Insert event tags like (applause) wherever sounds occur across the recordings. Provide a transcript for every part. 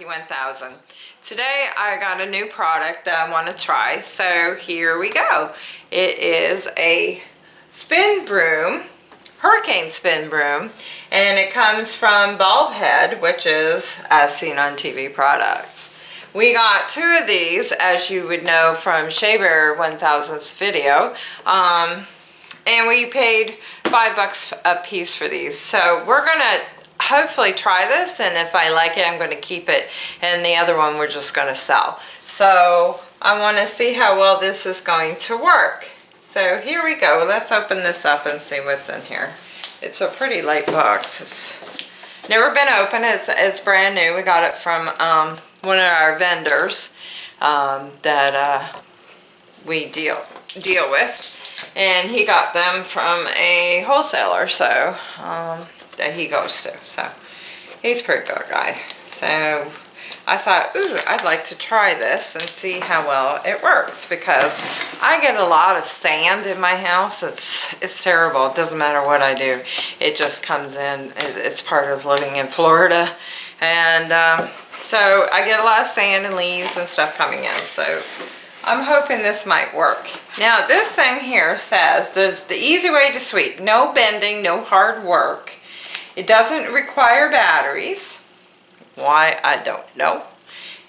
Monkey 1000. Today I got a new product that I want to try, so here we go. It is a spin broom, hurricane spin broom, and it comes from BulbHead, which is as seen on TV products. We got two of these, as you would know from Shaver 1000's video, um, and we paid five bucks a piece for these. So we're gonna hopefully try this and if I like it I'm going to keep it and the other one we're just going to sell. So I want to see how well this is going to work. So here we go. Let's open this up and see what's in here. It's a pretty light box. It's never been opened. It's, it's brand new. We got it from um, one of our vendors um, that uh, we deal deal with and he got them from a wholesaler so um, he goes to. So he's a pretty good guy. So I thought, ooh, I'd like to try this and see how well it works because I get a lot of sand in my house. It's it's terrible. It doesn't matter what I do. It just comes in. It's part of living in Florida. And um, so I get a lot of sand and leaves and stuff coming in. So I'm hoping this might work. Now this thing here says there's the easy way to sweep. No bending, no hard work. It doesn't require batteries. Why, I don't know.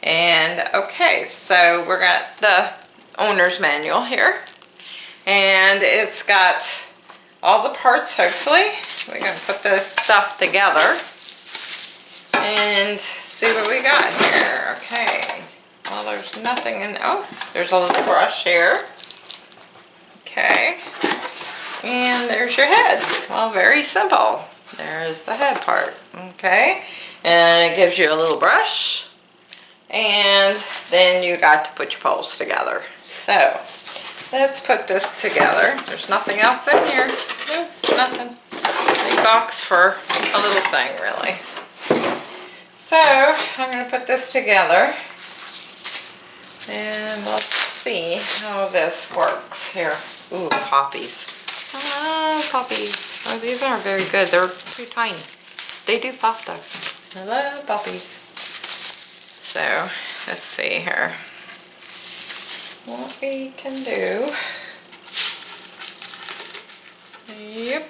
And okay, so we're got the owner's manual here. And it's got all the parts, hopefully. We're to put this stuff together and see what we got here. Okay. Well, there's nothing in, there. oh, there's a little brush here. Okay. And there's your head. Well, very simple. There's the head part, okay? And it gives you a little brush. And then you got to put your poles together. So, let's put this together. There's nothing else in here. Nope, nothing. Big box for a little thing, really. So, I'm going to put this together. And let's see how this works here. Ooh, poppies. Hello, puppies. Oh, these aren't very good. They're too tiny. They do pop though. Hello, puppies. So, let's see here. What we can do. Yep.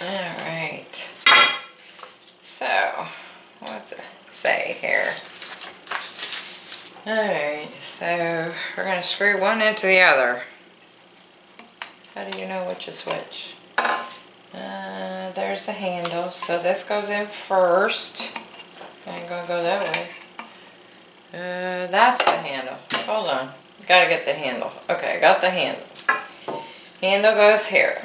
Alright. So, what's it say here? Alright, so we're going to screw one into the other. How do you know which is which? Uh, there's the handle. So this goes in first. I'm going to go that way. Uh, that's the handle. Hold on. Gotta get the handle. Okay, I got the handle. Handle goes here.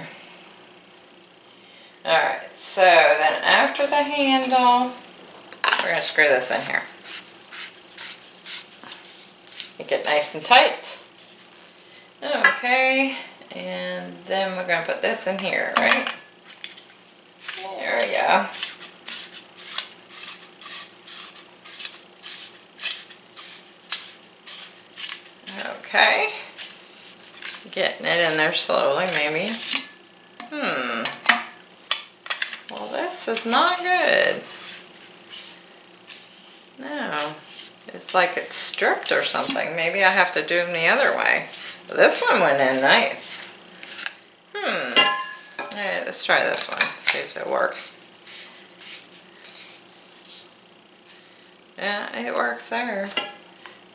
Alright, so then after the handle, we're to screw this in here. Make it nice and tight. Okay, and then we're going to put this in here, right? There we go. Okay. Getting it in there slowly, maybe. Hmm. Well, this is not good. No. It's like it's stripped or something. Maybe I have to do them the other way. This one went in nice. Let's try this one. See if it works. Yeah, it works there.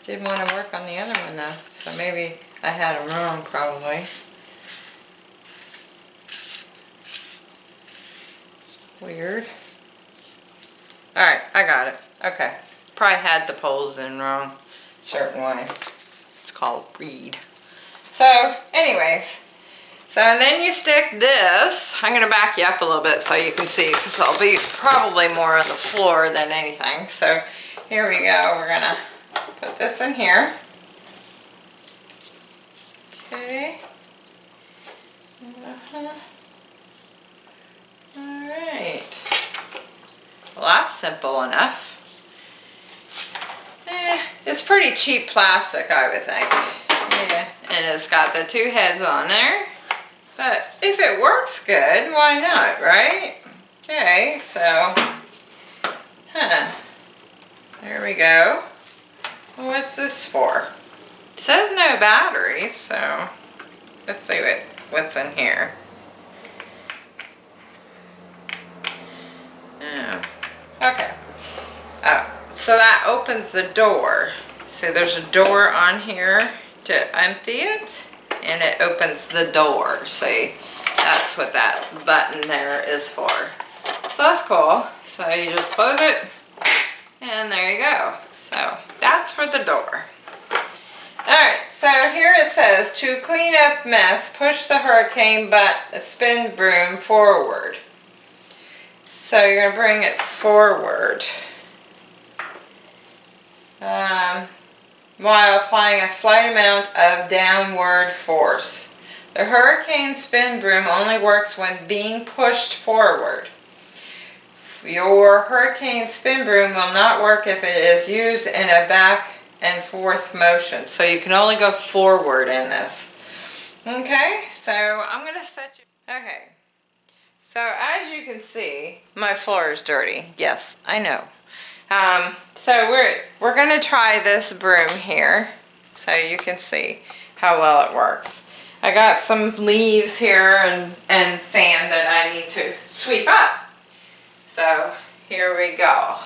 Didn't want to work on the other one though. So maybe I had them wrong probably. Weird. Alright, I got it. Okay. Probably had the poles in wrong. Certain way. It's called read. So anyways, so then you stick this, I'm going to back you up a little bit so you can see because I'll be probably more on the floor than anything. So here we go, we're going to put this in here. Okay. Uh -huh. Alright. Well that's simple enough. Eh, it's pretty cheap plastic I would think. Yeah and it's got the two heads on there. But if it works good, why not, right? Okay, so, huh, There we go. What's this for? It says no batteries, so let's see what, what's in here. Oh, okay. Oh, so that opens the door. So there's a door on here to empty it, and it opens the door. See, that's what that button there is for. So that's cool. So you just close it, and there you go. So that's for the door. Alright, so here it says, to clean up mess, push the hurricane but spin broom forward. So you're going to bring it forward. Um, while applying a slight amount of downward force. The hurricane spin broom only works when being pushed forward. Your hurricane spin broom will not work if it is used in a back and forth motion. So you can only go forward in this. Okay, so I'm going to set you... Okay, so as you can see, my floor is dirty. Yes, I know. Um, so we're, we're going to try this broom here so you can see how well it works. I got some leaves here and, and sand that I need to sweep up. So here we go.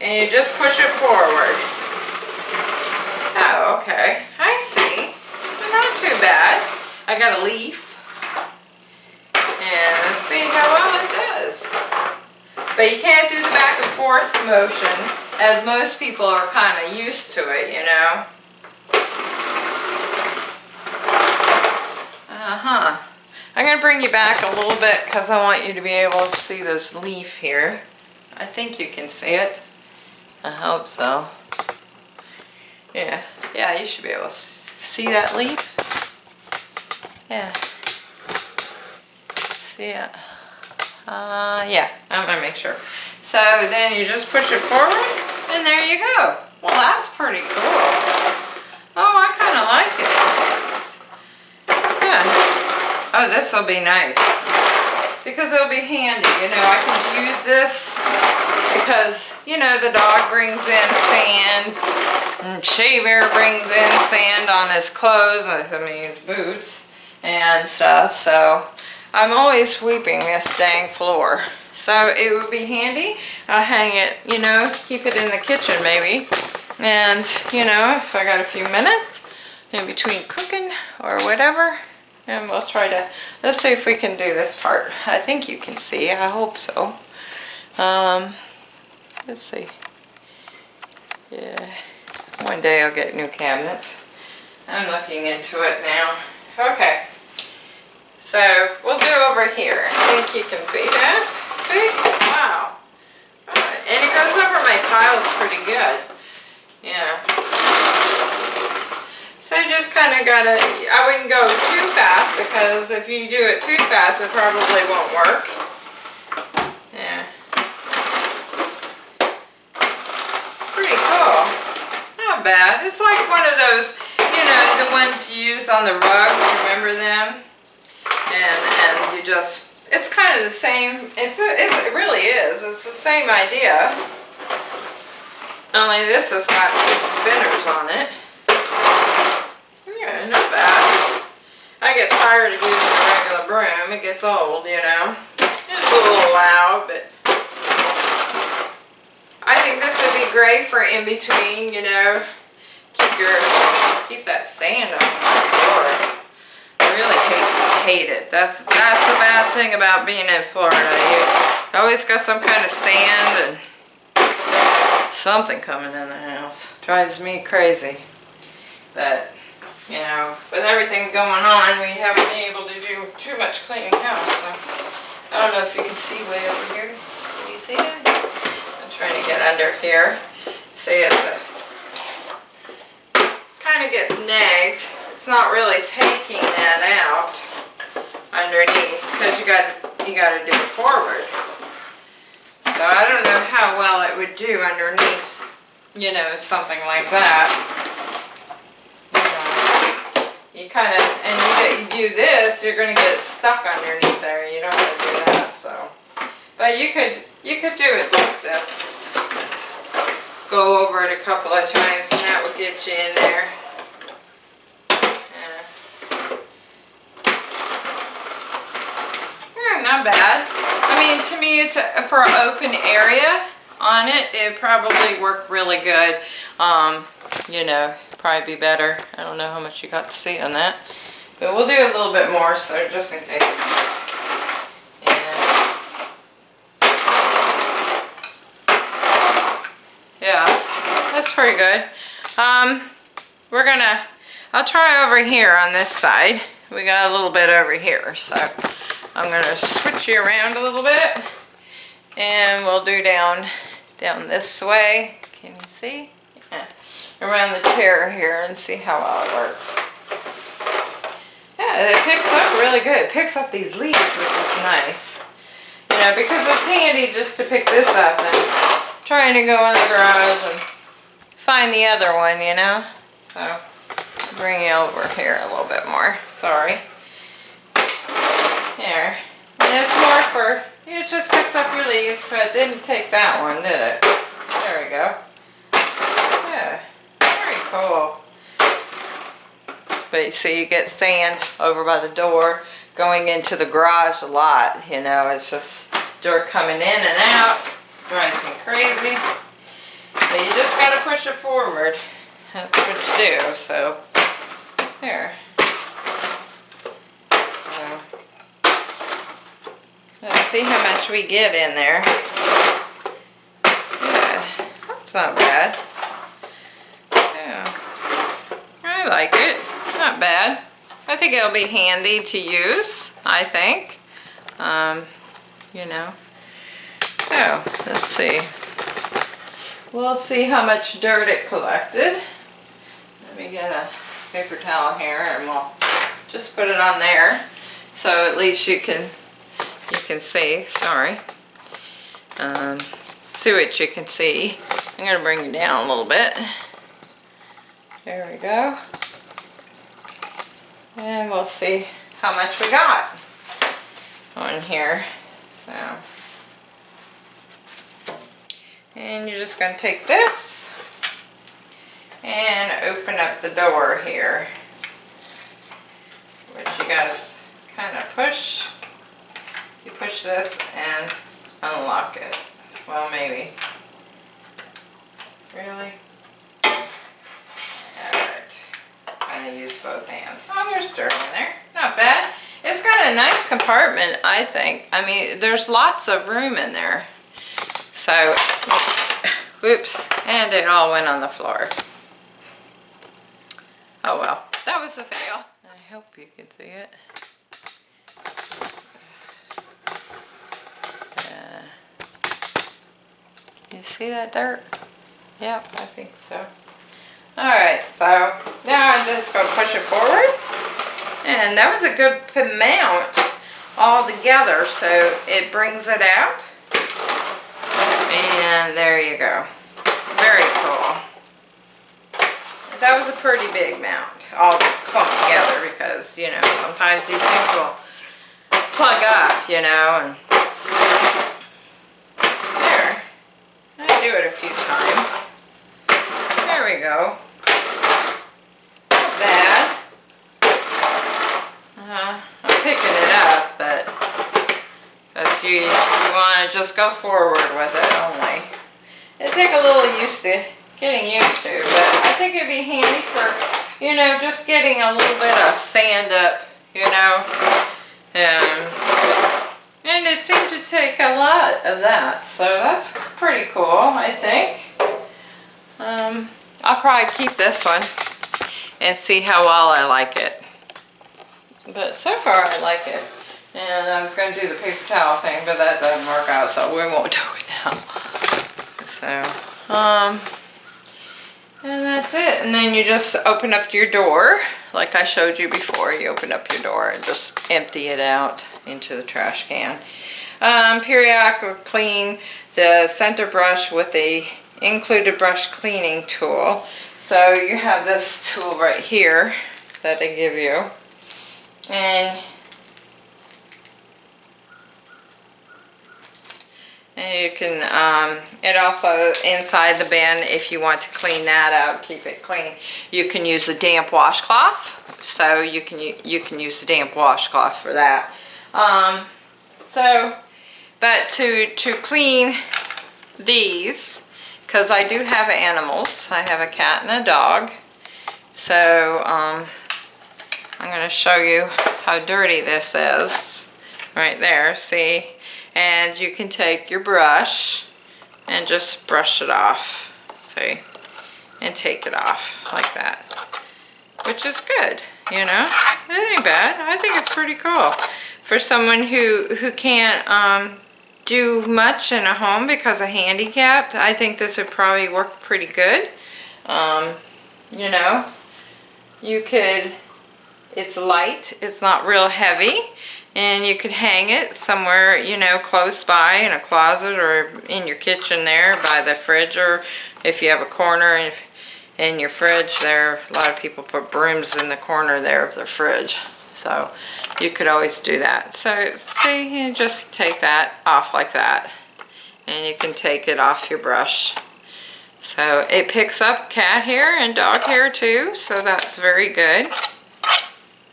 And you just push it forward. Oh, okay. I see. Not too bad. I got a leaf. And let's see how well it does. But you can't do the back and forth motion as most people are kind of used to it, you know. Uh-huh. I'm going to bring you back a little bit because I want you to be able to see this leaf here. I think you can see it. I hope so. Yeah, yeah, you should be able to see that leaf. Yeah. See it? Uh, yeah, I'm to make sure. So then you just push it forward and there you go. Well, that's pretty cool. Oh, I kind of like it. Yeah. Oh, this will be nice. Because it'll be handy, you know, I can use this because, you know, the dog brings in sand and Shaver brings in sand on his clothes, I mean his boots and stuff, so I'm always sweeping this dang floor. So it would be handy. I'll hang it, you know, keep it in the kitchen maybe. And, you know, if I got a few minutes in between cooking or whatever, and we'll try to, let's see if we can do this part. I think you can see, I hope so. Um, let's see. Yeah, one day I'll get new cabinets. I'm looking into it now. Okay, so we'll do over here. I think you can see that. See? Wow. And it goes over my tiles pretty good. Yeah. So just kind of got to, I wouldn't go too fast because if you do it too fast it probably won't work. Yeah. Pretty cool. Not bad. It's like one of those, you know, the ones you use on the rugs, remember them? And, and you just, it's kind of the same, it's a, it really is, it's the same idea. Only this has got two spinners on it. Yeah, not bad. I get tired of using a regular broom. It gets old, you know. It's a little loud, but I think this would be great for in between, you know. Keep your keep that sand off the floor. I really hate hate it. That's that's the bad thing about being in Florida. You always got some kind of sand and something coming in the house. Drives me crazy. But you know, with everything going on, we haven't been able to do too much cleaning house. So I don't know if you can see way over here. Can you see that? I'm trying to get under here. See, it's a kind of gets nagged. It's not really taking that out underneath because you got you got to do it forward. So I don't know how well it would do underneath, you know, something like that you kind of, and you, you do this, you're going to get stuck underneath there. You don't want to do that, so. But you could, you could do it like this. go over it a couple of times and that will get you in there. Not bad. I mean, to me, it's a, for an open area on it, it probably work really good. Um, you know, probably be better. I don't know how much you got to see on that. But we'll do a little bit more, so just in case. Yeah, that's pretty good. Um, we're gonna, I'll try over here on this side. We got a little bit over here, so I'm gonna switch you around a little bit and we'll do down, down this way. Can you see? Yeah. Around the chair here and see how well it works. Yeah, it picks up really good. It picks up these leaves, which is nice. You know, because it's handy just to pick this up and trying to go in the garage and find the other one, you know? So, bring you over here a little bit more. Sorry. There. And it's more for, it just picks up your leaves, but it didn't take that one, did it? There we go. Yeah, very cool. But you see, you get sand over by the door going into the garage a lot, you know, it's just dirt coming in and out, drives me crazy. But you just gotta push it forward. That's what you do, so, there. Let's see how much we get in there. That's not bad. Yeah, I like it. Not bad. I think it'll be handy to use, I think. Um, you know. Oh, let's see. We'll see how much dirt it collected. Let me get a paper towel here and we'll just put it on there. So at least you can you can see, sorry. Um, see what you can see. I'm going to bring it down a little bit. There we go. And we'll see how much we got on here. So, and you're just going to take this and open up the door here. Which you got to kind of push you push this and unlock it. Well, maybe. Really? Alright. I'm going to use both hands. Oh, there's dirt in there. Not bad. It's got a nice compartment, I think. I mean, there's lots of room in there. So, whoops, and it all went on the floor. Oh well, that was a fail. I hope you can see it. You see that dirt? Yep, I think so. Alright, so now I'm just going to push it forward. And that was a good mount all together, so it brings it out. And there you go. Very cool. That was a pretty big mount, all clumped together because, you know, sometimes these things will plug up, you know, and do it a few times. There we Not bad. Uh, I'm picking it up, but because you, you want to just go forward with it only. It'd take a little used to getting used to, but I think it'd be handy for, you know, just getting a little bit of sand up, you know. Um, and it seemed to take a lot of that, so that's pretty cool, I think. Um, I'll probably keep this one and see how well I like it. But so far I like it. And I was going to do the paper towel thing, but that doesn't work out, so we won't (laughs) do it now. So, um, and that's it. And then you just open up your door, like I showed you before. You open up your door and just empty it out into the trash can. Um, periodically clean the center brush with the included brush cleaning tool. So you have this tool right here that they give you. And And you can, um, it also, inside the bin, if you want to clean that out, keep it clean, you can use a damp washcloth. So you can, you can use the damp washcloth for that. Um, so, but to, to clean these, because I do have animals, I have a cat and a dog. So, um, I'm going to show you how dirty this is right there, see? And you can take your brush and just brush it off, see? And take it off like that, which is good, you know? It ain't bad. I think it's pretty cool. For someone who, who can't um, do much in a home because of handicapped, I think this would probably work pretty good. Um, you know, you could, it's light, it's not real heavy, and you could hang it somewhere, you know, close by in a closet or in your kitchen there by the fridge or if you have a corner in, in your fridge there, a lot of people put brooms in the corner there of their fridge. So you could always do that. So see, you just take that off like that and you can take it off your brush. So it picks up cat hair and dog hair too, so that's very good.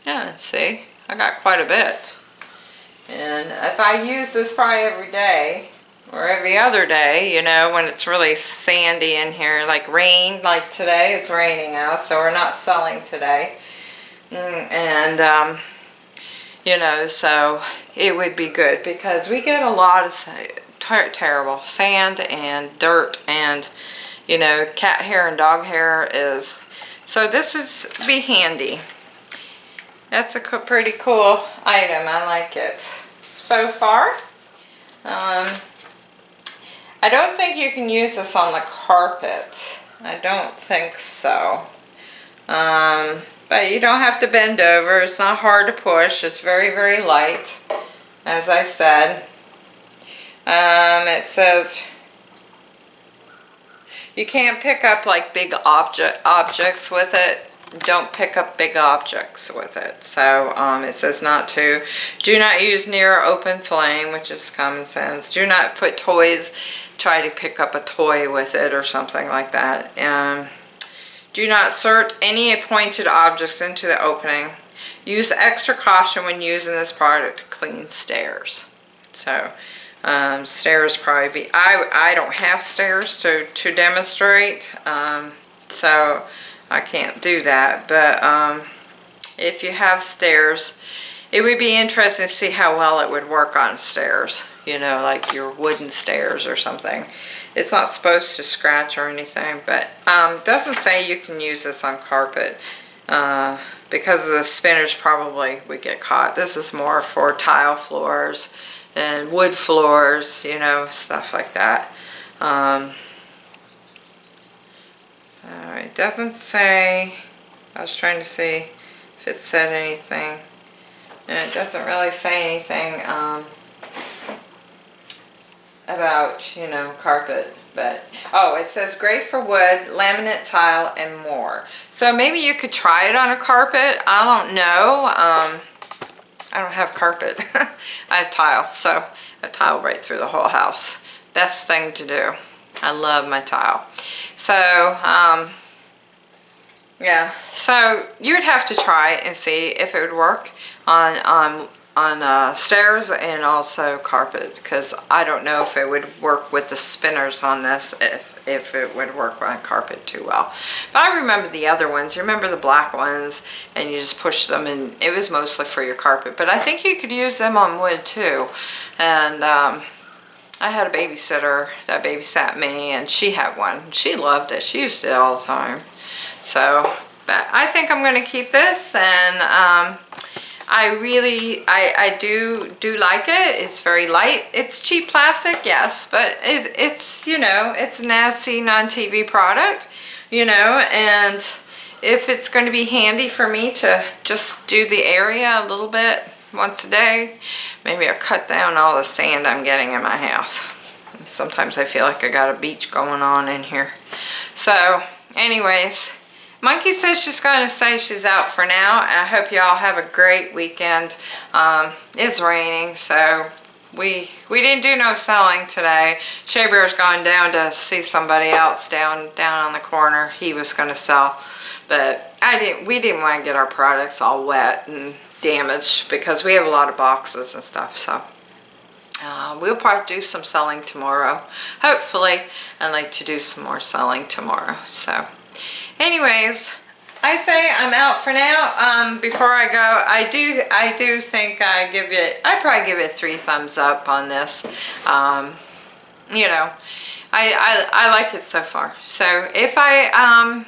Yeah, see, I got quite a bit. And if I use this probably every day or every other day, you know, when it's really sandy in here, like rain, like today, it's raining out, so we're not selling today. Mm, and, um, you know, so it would be good because we get a lot of ter terrible sand and dirt and, you know, cat hair and dog hair is, so this would be handy. That's a pretty cool item. I like it so far. Um, I don't think you can use this on the carpet. I don't think so. Um, but you don't have to bend over. It's not hard to push. It's very, very light, as I said. Um, it says you can't pick up like big object objects with it don't pick up big objects with it. So um, it says not to. Do not use near open flame, which is common sense. Do not put toys, try to pick up a toy with it or something like that. Um, do not insert any pointed objects into the opening. Use extra caution when using this product to clean stairs. So um, stairs probably be, I, I don't have stairs to, to demonstrate. Um, so I can't do that, but um, if you have stairs, it would be interesting to see how well it would work on stairs, you know, like your wooden stairs or something. It's not supposed to scratch or anything, but um, doesn't say you can use this on carpet uh, because the spinners probably would get caught. This is more for tile floors and wood floors, you know, stuff like that. Um, so it doesn't say, I was trying to see if it said anything. And it doesn't really say anything um, about, you know, carpet. But, oh, it says great for wood, laminate tile, and more. So maybe you could try it on a carpet. I don't know. Um, I don't have carpet. (laughs) I have tile, so I have tile right through the whole house. Best thing to do. I love my tile. So, um, yeah, so you would have to try and see if it would work on, on, on uh, stairs and also carpet because I don't know if it would work with the spinners on this if, if it would work on carpet too well. But I remember the other ones. You remember the black ones and you just push them and it was mostly for your carpet. But I think you could use them on wood too. And um, I had a babysitter that babysat me and she had one. She loved it. She used it all the time. So, but I think I'm going to keep this and um, I really, I, I do do like it. It's very light. It's cheap plastic, yes, but it, it's, you know, it's an as seen on TV product, you know, and if it's going to be handy for me to just do the area a little bit once a day, maybe I'll cut down all the sand I'm getting in my house. Sometimes I feel like I got a beach going on in here. So, anyways, Monkey says she's going to say she's out for now. I hope you all have a great weekend. Um, it's raining, so we we didn't do no selling today. Shea Bear's going down to see somebody else down down on the corner. He was going to sell, but I didn't. We didn't want to get our products all wet and damaged because we have a lot of boxes and stuff. So uh, we'll probably do some selling tomorrow. Hopefully, I'd like to do some more selling tomorrow. So, anyways. I say I'm out for now. Um, before I go, I do I do think I give it I probably give it three thumbs up on this. Um, you know, I, I I like it so far. So if I um,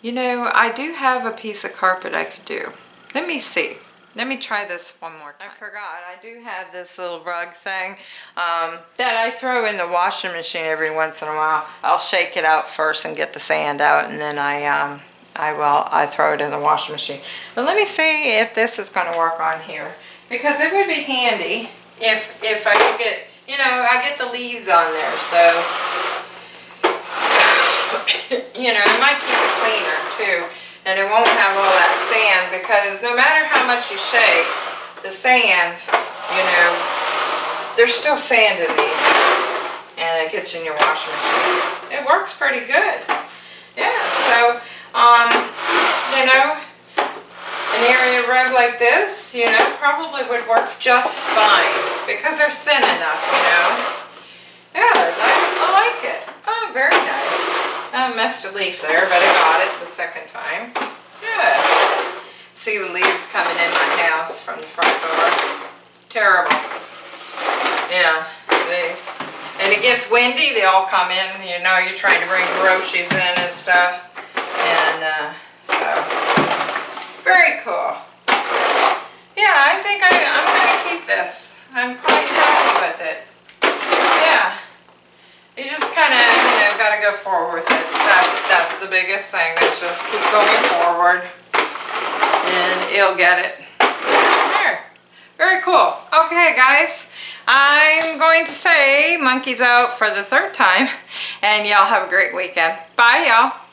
you know, I do have a piece of carpet I could do. Let me see. Let me try this one more time. I forgot, I do have this little rug thing um, that I throw in the washing machine every once in a while. I'll shake it out first and get the sand out and then I, um, I will, I throw it in the washing machine. But let me see if this is gonna work on here. Because it would be handy if, if I could get, you know, I get the leaves on there, so, (coughs) you know, it might keep it cleaner too and it won't have all that sand because no matter how much you shake, the sand, you know, there's still sand in these and it gets in your washing machine. It works pretty good. Yeah, so, um, you know, an area rug like this, you know, probably would work just fine because they're thin enough, you know. Yeah, I, I like it. Oh, very nice. I messed a leaf there, but I got it the second time. Good. See the leaves coming in my house from the front door. Terrible. Yeah, these. And it gets windy, they all come in, you know, you're trying to bring groceries in and stuff. And uh, so, very cool. Yeah, I think I, I'm going to keep this. I'm quite happy with it. Yeah. You just kind of, you know, got to go forward with it. That's, that's the biggest thing. Is just keep going forward and you'll get it. There. Very cool. Okay, guys. I'm going to say monkeys out for the third time and y'all have a great weekend. Bye, y'all.